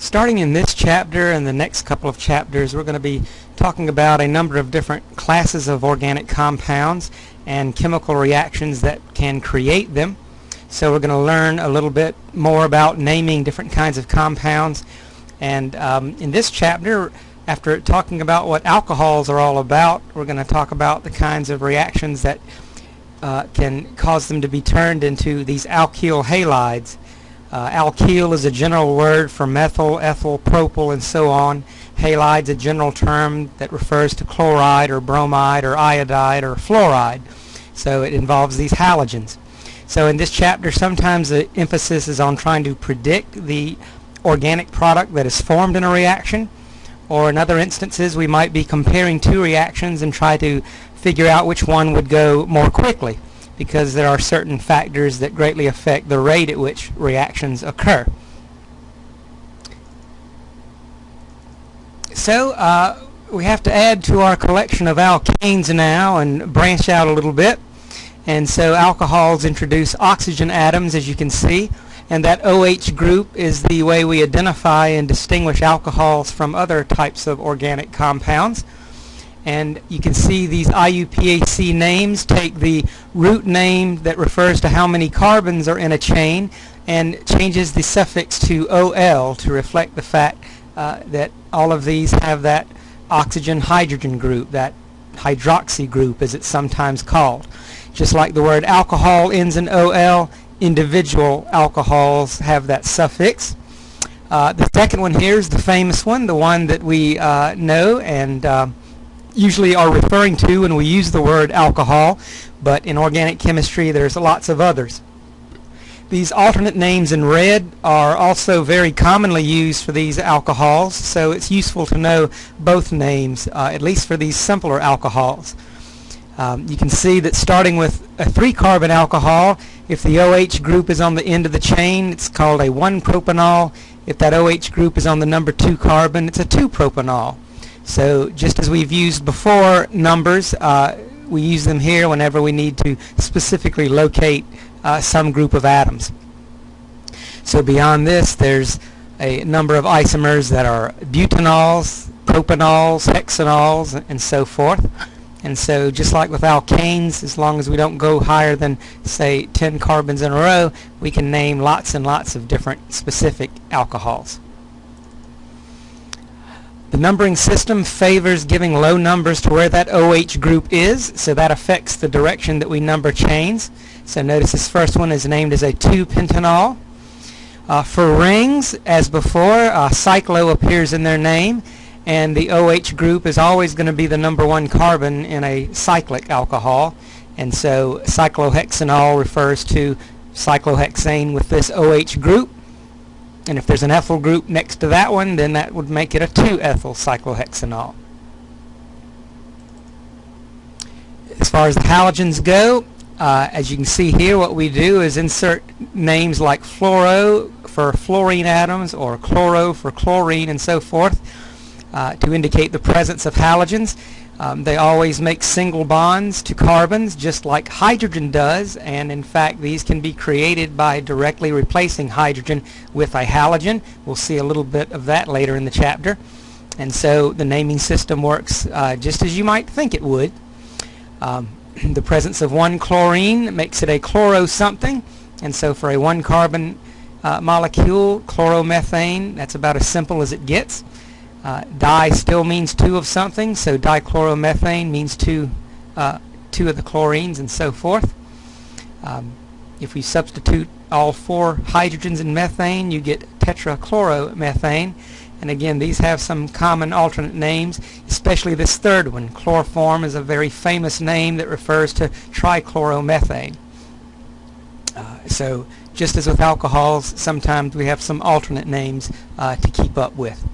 Starting in this chapter and the next couple of chapters, we're going to be talking about a number of different classes of organic compounds and chemical reactions that can create them. So we're going to learn a little bit more about naming different kinds of compounds. And um, in this chapter, after talking about what alcohols are all about, we're going to talk about the kinds of reactions that uh, can cause them to be turned into these alkyl halides. Uh, alkyl is a general word for methyl, ethyl, propyl, and so on. Halide is a general term that refers to chloride or bromide or iodide or fluoride. So it involves these halogens. So in this chapter, sometimes the emphasis is on trying to predict the organic product that is formed in a reaction. Or in other instances, we might be comparing two reactions and try to figure out which one would go more quickly because there are certain factors that greatly affect the rate at which reactions occur. So uh, we have to add to our collection of alkanes now and branch out a little bit. And so alcohols introduce oxygen atoms as you can see and that OH group is the way we identify and distinguish alcohols from other types of organic compounds and you can see these IUPAC names take the root name that refers to how many carbons are in a chain and changes the suffix to OL to reflect the fact uh, that all of these have that oxygen hydrogen group, that hydroxy group as it's sometimes called. Just like the word alcohol ends in OL, individual alcohols have that suffix. Uh, the second one here is the famous one, the one that we uh, know and uh, usually are referring to when we use the word alcohol, but in organic chemistry there's lots of others. These alternate names in red are also very commonly used for these alcohols, so it's useful to know both names, uh, at least for these simpler alcohols. Um, you can see that starting with a three-carbon alcohol, if the OH group is on the end of the chain, it's called a 1-propanol. If that OH group is on the number 2 carbon, it's a 2-propanol. So just as we've used before numbers, uh, we use them here whenever we need to specifically locate uh, some group of atoms. So beyond this, there's a number of isomers that are butanols, propanols, hexanols, and so forth. And so just like with alkanes, as long as we don't go higher than, say, 10 carbons in a row, we can name lots and lots of different specific alcohols. The numbering system favors giving low numbers to where that OH group is, so that affects the direction that we number chains. So notice this first one is named as a 2-pentanol. Uh, for rings, as before, uh, cyclo appears in their name, and the OH group is always going to be the number one carbon in a cyclic alcohol. And so cyclohexanol refers to cyclohexane with this OH group. And if there's an ethyl group next to that one, then that would make it a 2-ethyl cyclohexanol. As far as the halogens go, uh, as you can see here, what we do is insert names like fluoro for fluorine atoms or chloro for chlorine and so forth uh, to indicate the presence of halogens. Um, they always make single bonds to carbons just like hydrogen does and in fact these can be created by directly replacing hydrogen with a halogen. We'll see a little bit of that later in the chapter. And so the naming system works uh, just as you might think it would. Um, the presence of one chlorine makes it a chloro something and so for a one carbon uh, molecule chloromethane that's about as simple as it gets. Uh, di still means two of something, so dichloromethane means two, uh, two of the chlorines and so forth. Um, if we substitute all four hydrogens in methane, you get tetrachloromethane. And again, these have some common alternate names, especially this third one. Chloroform is a very famous name that refers to trichloromethane. Uh, so just as with alcohols, sometimes we have some alternate names uh, to keep up with.